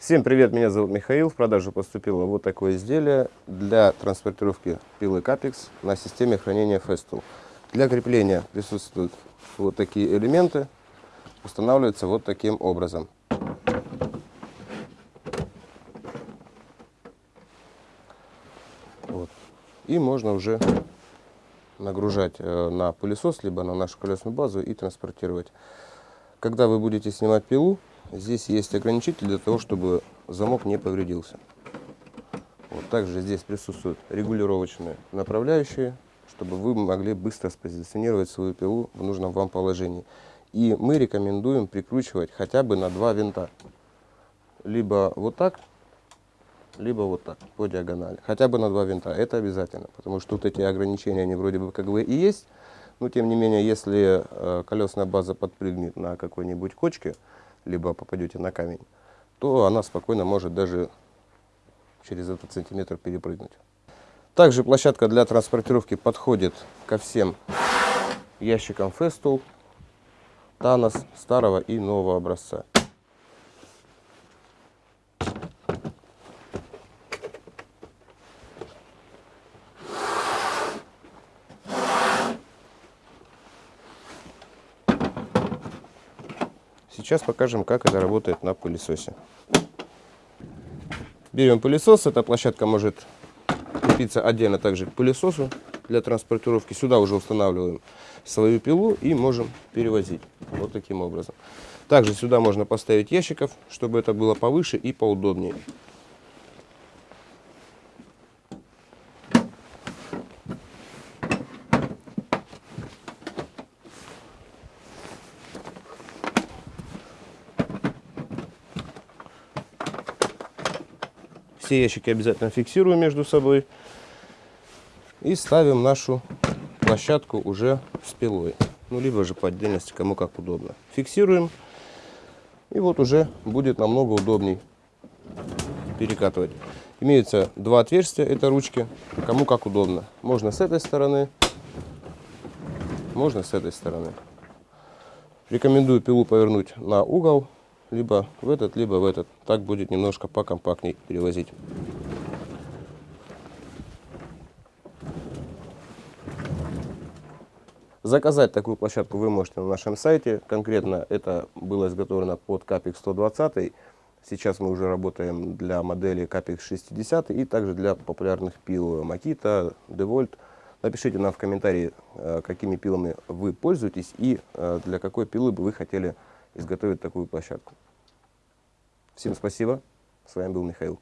Всем привет, меня зовут Михаил. В продажу поступило вот такое изделие для транспортировки пилы Capex на системе хранения Festool. Для крепления присутствуют вот такие элементы, устанавливаются вот таким образом. Вот. И можно уже нагружать э, на пылесос, либо на нашу колесную базу и транспортировать. Когда вы будете снимать пилу, Здесь есть ограничитель для того, чтобы замок не повредился. Вот также здесь присутствуют регулировочные направляющие, чтобы вы могли быстро спозиционировать свою пилу в нужном вам положении. И мы рекомендуем прикручивать хотя бы на два винта. Либо вот так, либо вот так, по диагонали. Хотя бы на два винта. Это обязательно, потому что вот эти ограничения, они вроде бы как бы и есть. Но тем не менее, если э, колесная база подпрыгнет на какой-нибудь кочке, либо попадете на камень, то она спокойно может даже через этот сантиметр перепрыгнуть. Также площадка для транспортировки подходит ко всем ящикам Festool, Танос старого и нового образца. Сейчас покажем, как это работает на пылесосе. Берем пылесос. Эта площадка может крепиться отдельно также к пылесосу для транспортировки. Сюда уже устанавливаем свою пилу и можем перевозить вот таким образом. Также сюда можно поставить ящиков, чтобы это было повыше и поудобнее. Все ящики обязательно фиксируем между собой. И ставим нашу площадку уже с пилой. Ну, либо же по отдельности, кому как удобно. Фиксируем. И вот уже будет намного удобней перекатывать. Имеются два отверстия, это ручки. Кому как удобно. Можно с этой стороны, можно с этой стороны. Рекомендую пилу повернуть на угол либо в этот, либо в этот. Так будет немножко покомпактней перевозить. Заказать такую площадку вы можете на нашем сайте. Конкретно это было изготовлено под Capex 120. Сейчас мы уже работаем для модели Capex 60 и также для популярных пил Makita, DeWalt. Напишите нам в комментарии, э, какими пилами вы пользуетесь и э, для какой пилы бы вы хотели изготовить такую площадку. Всем спасибо. С вами был Михаил.